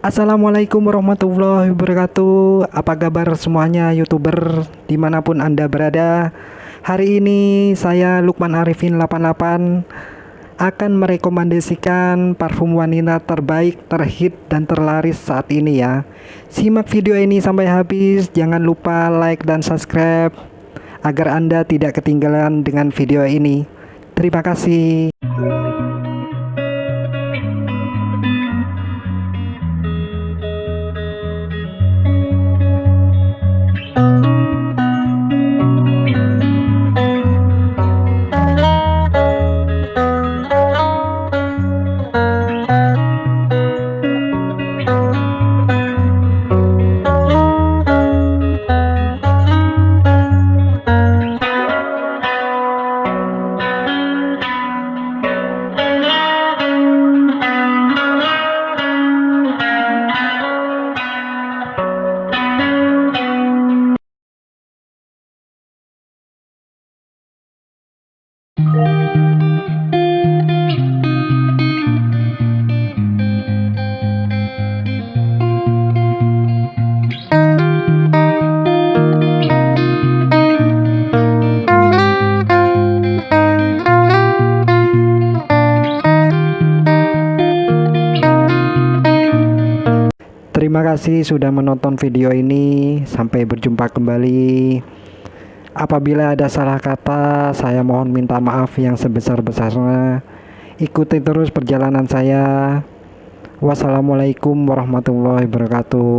Assalamualaikum warahmatullahi wabarakatuh. Apa kabar semuanya youtuber? Di mana pun anda berada Hari ini saya Lukman Arifin 88 Akan merekomendasikan parfum wanita terbaik, terhit, dan terlaris saat ini ya. Simak video ini sampai habis. Jangan lupa like dan subscribe Agar anda tidak ketinggalan dengan video ini. Terima kasih Terima kasih sudah menonton video ini. Sampai berjumpa kembali. Apabila ada salah kata, saya mohon minta maaf yang sebesar-besarnya. Ikuti terus perjalanan saya. Wassalamualaikum warahmatullahi wabarakatuh.